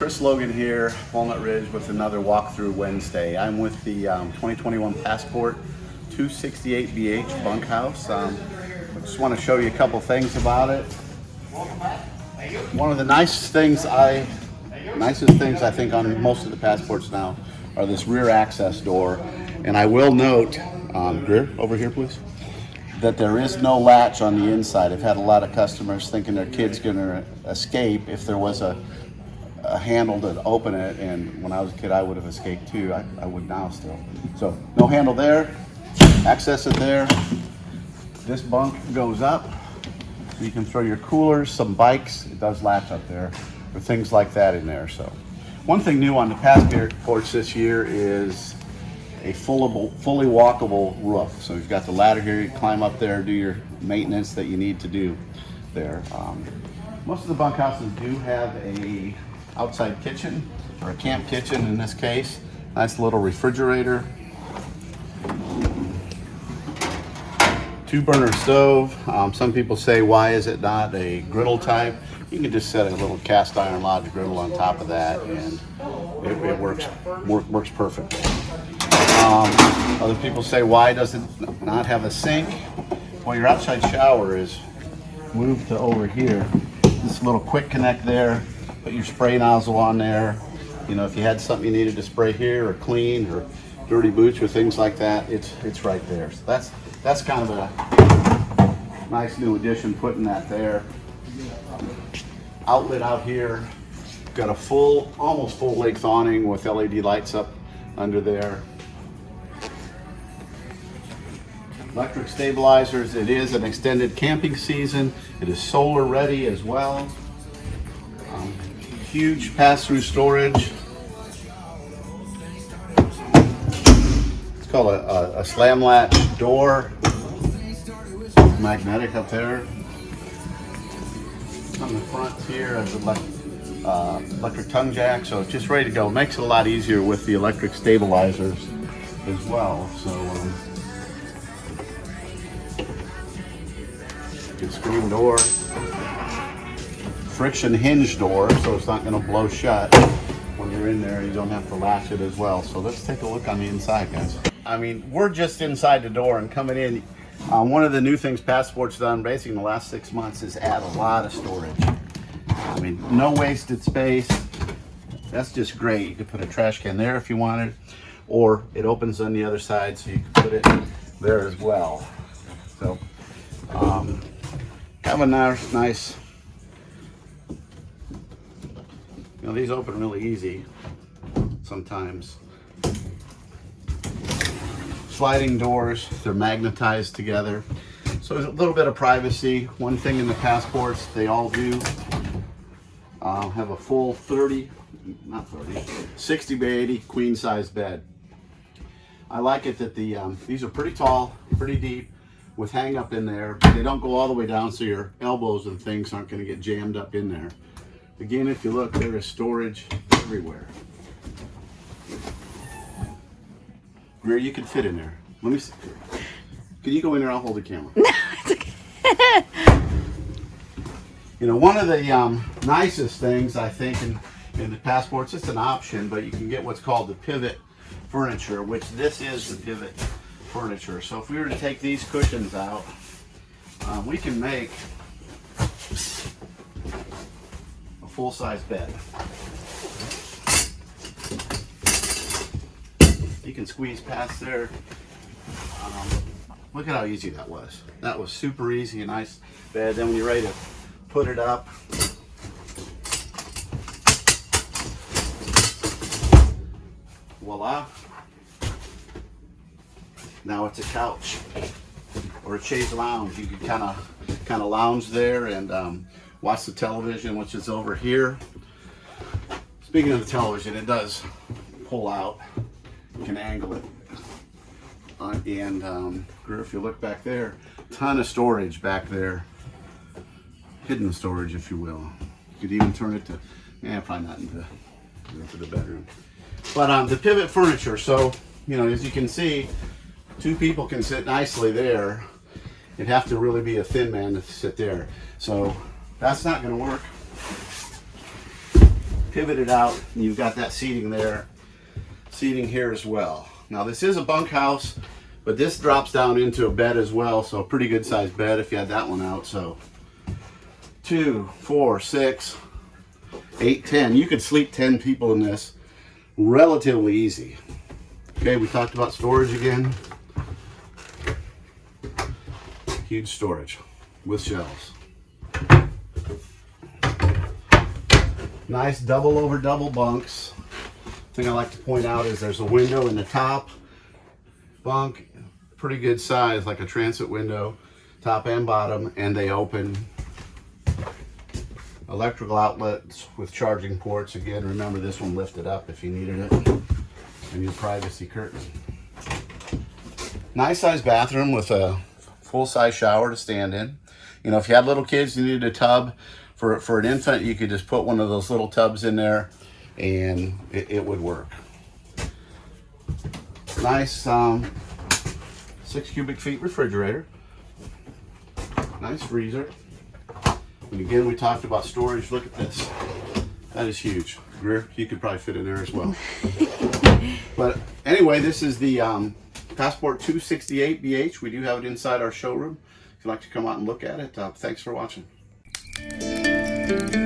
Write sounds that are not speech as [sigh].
Chris Logan here, Walnut Ridge with another walkthrough Wednesday. I'm with the um, 2021 Passport 268BH bunkhouse. Um, I just want to show you a couple things about it. One of the nicest things I, nicest things I think on most of the Passports now are this rear access door. And I will note, um, Greer, over here please, that there is no latch on the inside. I've had a lot of customers thinking their kid's gonna escape if there was a a handle to open it, and when I was a kid, I would have escaped too. I, I would now still. So no handle there, access it there. This bunk goes up. You can throw your coolers, some bikes. It does latch up there, or things like that in there. So one thing new on the passports this year is a fullable, fully walkable roof. So you've got the ladder here. You climb up there, do your maintenance that you need to do there. Um, most of the bunkhouses do have a outside kitchen or a camp kitchen in this case. Nice little refrigerator. Two burner stove. Um, some people say, why is it not a griddle type? You can just set a little cast iron lodge griddle on top of that and it, it works, work, works perfect. Um, other people say, why does it not have a sink? Well, your outside shower is moved to over here. This little quick connect there put your spray nozzle on there. You know, if you had something you needed to spray here or clean or dirty boots or things like that, it's it's right there. So that's that's kind of a nice new addition putting that there. Outlet out here, got a full, almost full length awning with LED lights up under there. Electric stabilizers, it is an extended camping season. It is solar ready as well huge pass-through storage. It's called a, a, a slam latch door. Magnetic up there. On the front here electric, uh, electric tongue jack, so it's just ready to go. Makes it a lot easier with the electric stabilizers as well. So um, good screen door friction hinge door, so it's not gonna blow shut when you're in there. You don't have to latch it as well. So let's take a look on the inside, guys. I mean, we're just inside the door and coming in. Um, one of the new things Passport's done basically in the last six months is add a lot of storage. I mean, no wasted space. That's just great. You could put a trash can there if you wanted, or it opens on the other side so you can put it there as well. So, um, have a nice, nice Now these open really easy sometimes. Sliding doors, they're magnetized together. So there's a little bit of privacy. One thing in the passports, they all do uh, have a full 30, not 30, 60 by 80 queen size bed. I like it that the um, these are pretty tall, pretty deep, with hang up in there. They don't go all the way down so your elbows and things aren't going to get jammed up in there. Again, if you look, there is storage everywhere. Greer, you could fit in there. Let me see. Can you go in there? I'll hold the camera. No, [laughs] it's okay. you know, one of the um, nicest things I think in, in the passports, it's an option, but you can get what's called the pivot furniture, which this is the pivot furniture. So if we were to take these cushions out, um, we can make full-size bed. You can squeeze past there. Um, look at how easy that was. That was super easy, a nice bed. Then when you're ready to put it up, voila. Now it's a couch or a chaise lounge. You can kind of kind of lounge there and um, watch the television, which is over here. Speaking of the television, it does pull out. You can angle it. Uh, and um, if you look back there, ton of storage back there. Hidden storage, if you will. You could even turn it to, yeah, probably not into, into the bedroom. But um, the pivot furniture, so, you know, as you can see, two people can sit nicely there. It'd have to really be a thin man to sit there. So that's not going to work. Pivot it out. And you've got that seating there, seating here as well. Now this is a bunkhouse, but this drops down into a bed as well. So a pretty good sized bed if you had that one out. So two, four, six, eight, ten. You could sleep 10 people in this relatively easy. Okay, we talked about storage again. Huge storage with shelves. Nice double over double bunks. Thing I like to point out is there's a window in the top bunk, pretty good size, like a transit window, top and bottom, and they open. Electrical outlets with charging ports. Again, remember this one lifted up if you needed it. And your privacy curtain. Nice size bathroom with a full size shower to stand in. You know, if you had little kids, you needed a tub for, for an infant, you could just put one of those little tubs in there and it, it would work. Nice um, six cubic feet refrigerator. Nice freezer. And again, we talked about storage. Look at this. That is huge. Greer, you could probably fit in there as well. [laughs] but anyway, this is the um, Passport 268BH. We do have it inside our showroom. If you'd like to come out and look at it, uh, thanks for watching. Thank you.